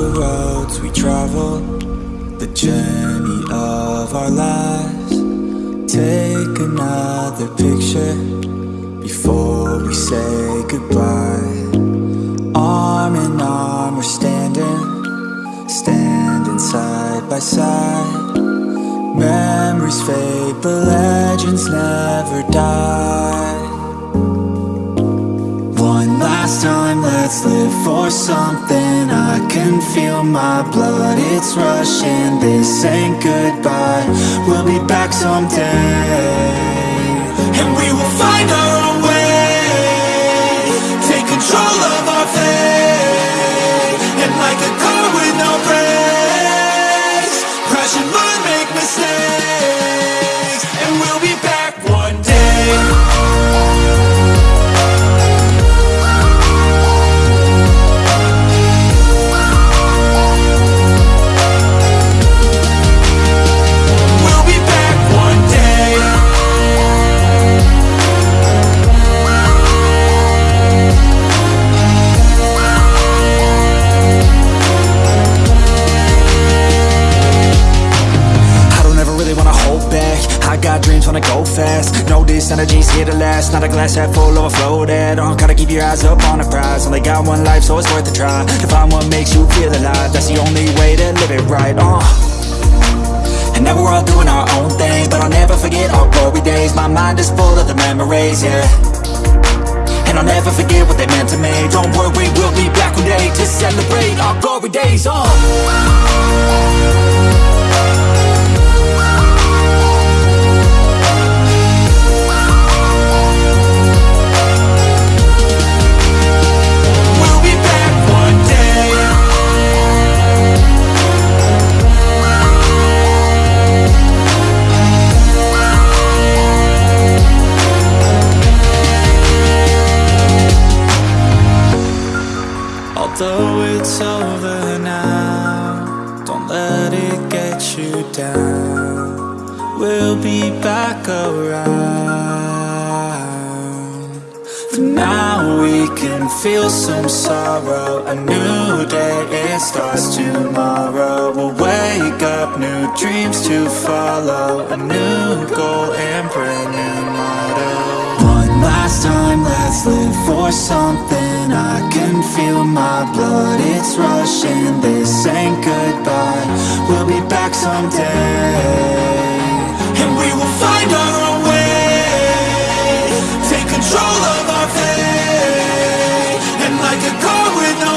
roads we travel, the journey of our lives. Take another picture before we say goodbye. Arm in arm, we're standing, standing side by side. Memories fade, but legends never die. One last time, let's live for something. I can feel my blood, it's rushing. This ain't goodbye, we'll be back someday. And we will find our back. I got dreams, wanna go fast. Know this energy's here to last. Not a glass half full, overflow that uh, Gotta keep your eyes up on the prize. Only got one life, so it's worth a try. To find what makes you feel alive. That's the only way to live it right, uh. And now we're all doing our own thing But I'll never forget our glory days. My mind is full of the memories, yeah. And I'll never forget what they meant to me. Don't worry, we'll be back one day To celebrate our glory days, uh let it get you down. We'll be back around. For now, we can feel some sorrow. A new day, it starts tomorrow. We'll wake up, new dreams to follow. A new goal and brand new motto. One last time, let's live for something. I can feel my blood, it's rushing. This ain't goodbye, we'll be back someday. And we will find our own way. Take control of our fate. And like a car with no